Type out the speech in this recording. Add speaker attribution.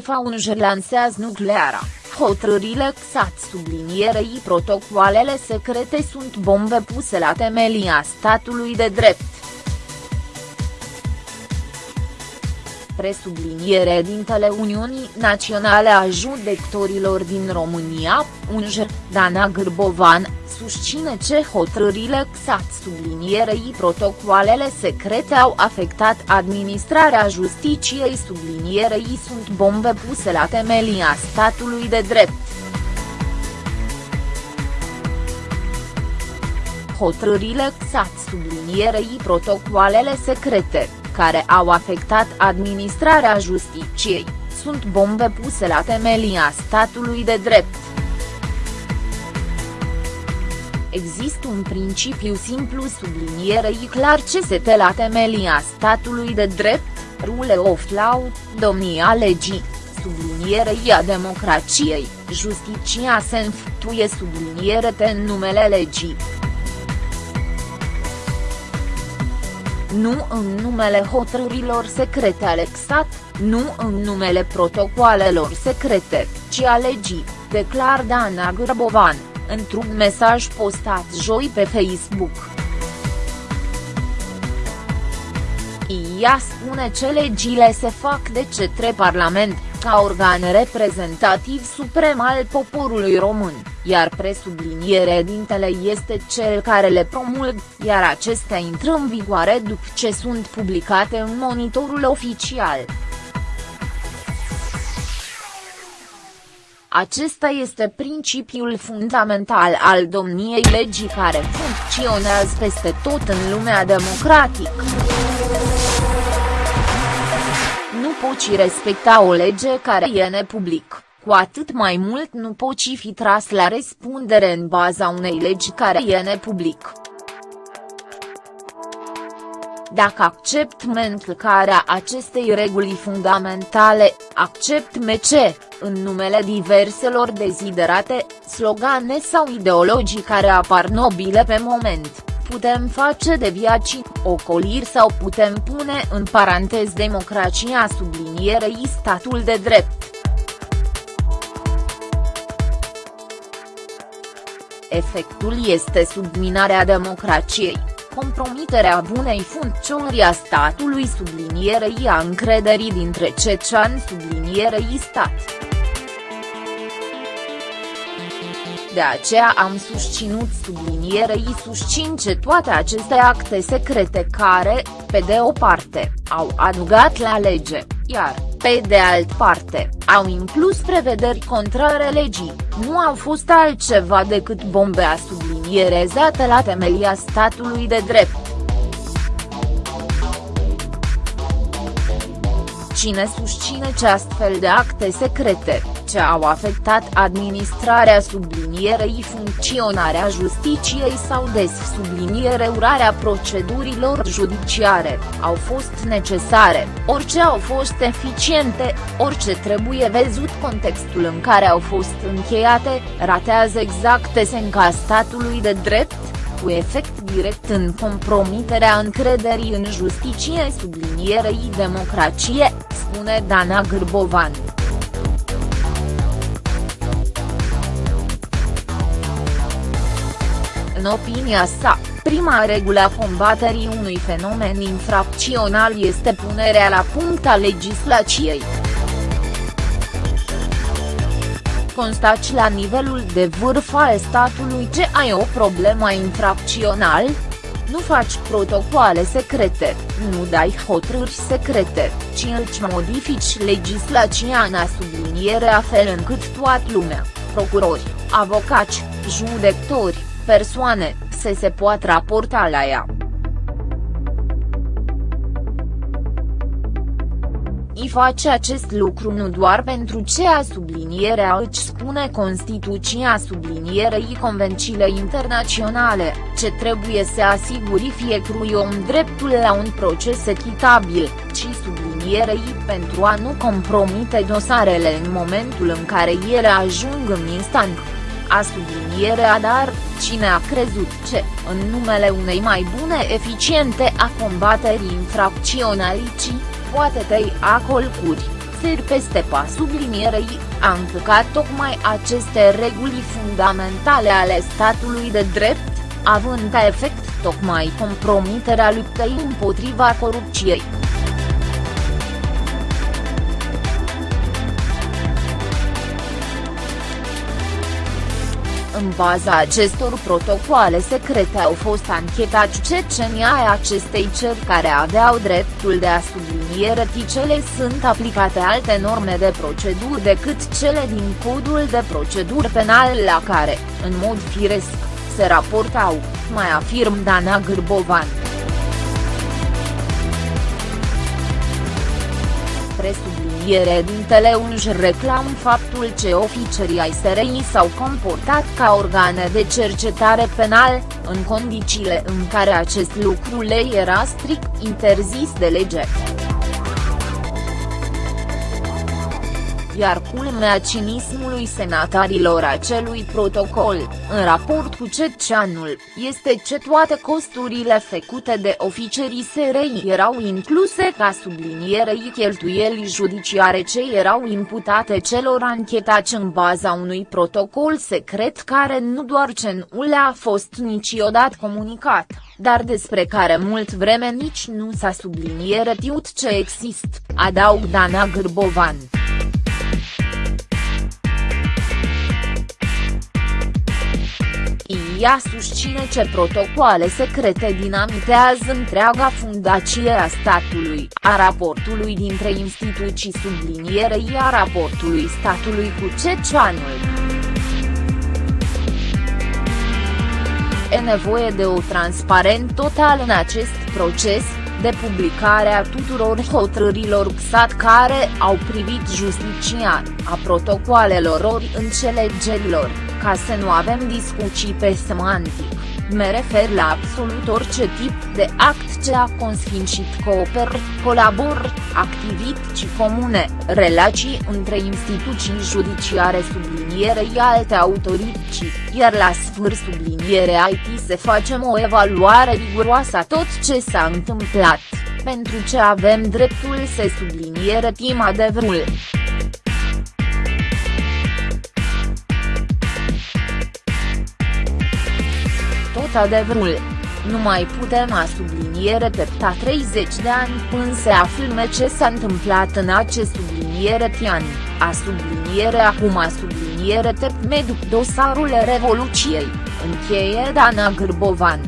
Speaker 1: FAUNJ lansează nucleara, hotărârile XAT sublinierei protocoalele secrete sunt bombe puse la temelia statului de drept. Presubliniere dintele Uniunii Naționale a Judecătorilor din România, UNJR, Dana Gârbovan, susține ce hotărârile XAT sublinierei protocoalele secrete au afectat administrarea justiciei sublinierei sunt bombe puse la temelia statului de drept. Hotărârile XAT sublinierei protocoalele secrete care au afectat administrarea justiciei, sunt bombe puse la temelia statului de drept. Există un principiu simplu sublinierei clar ce se te la temelia statului de drept, rule of law, domnia legii, sublinierei a democrației, justiția se înfăptuie subliniere în numele legii. Nu în numele hotărârilor secrete ale XAT, nu în numele protocoalelor secrete, ci a legii, declar Dana Grbovan, într-un mesaj postat joi pe Facebook. Ea spune ce legile se fac de către Parlament, ca organ reprezentativ suprem al poporului român, iar presubliniere dintele este cel care le promulg, iar acestea intră în vigoare după ce sunt publicate în monitorul oficial. Acesta este principiul fundamental al domniei legii care funcționează peste tot în lumea democratică poți respecta o lege care e nepublic, cu atât mai mult nu poți fi tras la răspundere în baza unei legi care e nepublic. Dacă accept încălcarea acestei reguli fundamentale, accept MC, în numele diverselor deziderate, slogane sau ideologii care apar nobile pe moment putem face de viaci, ocoliri sau putem pune în parantez democrația sublinierei statul de drept. Efectul este subminarea democrației, compromiterea bunei funcționări a statului sublinierei a încrederii dintre cecani sublinierei stat. De aceea am susținut sublinierei susțin ce toate aceste acte secrete care, pe de o parte, au adugat la lege, iar, pe de alt parte, au inclus prevederi contrare legii, nu au fost altceva decât bombe a sublinierezate la temelia statului de drept. Cine susține ce astfel de acte secrete, ce au afectat administrarea sublinierei funcționarea justiciei sau des subliniere urarea procedurilor judiciare, au fost necesare, orice au fost eficiente, orice trebuie văzut contextul în care au fost încheiate, ratează exact esenca statului de drept, cu efect direct în compromiterea încrederii în justiție sublinierei democrație, spune Dana Gârbovan. În opinia sa, prima regulă a combaterii unui fenomen infracțional este punerea la punct a legislației. Constați la nivelul de vârf al statului ce ai o problemă infracțional? Nu faci protocoale secrete, nu dai hotărâri secrete, ci îți modifici legislația în a subliniere a fel încât toată lumea, procurori, avocați, judecători, persoane, să se poată raporta la ea. I face acest lucru nu doar pentru ce a sublinierea își spune Constituția sublinierei convențiile internaționale, ce trebuie să asiguri fiecărui om dreptul la un proces echitabil, ci sublinierei pentru a nu compromite dosarele în momentul în care ele ajung în instanță a sublinierea dar, cine a crezut ce, în numele unei mai bune eficiente a combaterii infracționalității, poate tăi acolcuri, seri peste pas sublinierei, a încălcat tocmai aceste reguli fundamentale ale statului de drept, având ca efect tocmai compromiterea luptei împotriva corupției. În baza acestor protocoale secrete au fost anchetați cecenii ai acestei cer care aveau dreptul de a subliniere ticele sunt aplicate alte norme de procedură decât cele din codul de procedură penal la care, în mod firesc, se raportau, mai afirm Dana Gârbovan. Presubliniere din își reclam faptul ce oficerii ai SRI s-au comportat ca organe de cercetare penal, în condițiile în care acest lucru le era strict interzis de lege. Iar culmea cinismului senatarilor acelui protocol, în raport cu Ceceanul, este ce toate costurile făcute de oficerii SRI erau incluse ca sublinierei cheltuielii judiciare ce erau imputate celor anchetați în baza unui protocol secret care nu doar ce nu le-a fost niciodată comunicat, dar despre care mult vreme nici nu s-a subliniere tiut ce există, adaug Dana Gârbovan. Ea susține ce protocoale secrete dinamitează întreaga fundație a statului, a raportului dintre instituții sublinierei a raportului statului cu Ceceanul. E nevoie de o transparent total în acest proces, de publicarea tuturor hotărârilor XAT care au privit justicia, a protocoalelor ori înțelegerilor, ca să nu avem discuții pe semantic, me refer la absolut orice tip de act ce a consfințit cooper, colabor, activități comune, relații între instituții judiciare sublinierei alte autorități, iar la sfârșit subliniere IT se facem o evaluare riguroasă a tot ce s-a întâmplat, pentru ce avem dreptul să subliniere tim adevărul. Tot adevărul. Nu mai putem a subliniere pepta 30 de ani până se află ce s-a întâmplat în acest subliniere tian, a subliniere acum a subliniere tep meduc dosarul Revoluției, încheie Dana Gârbovan.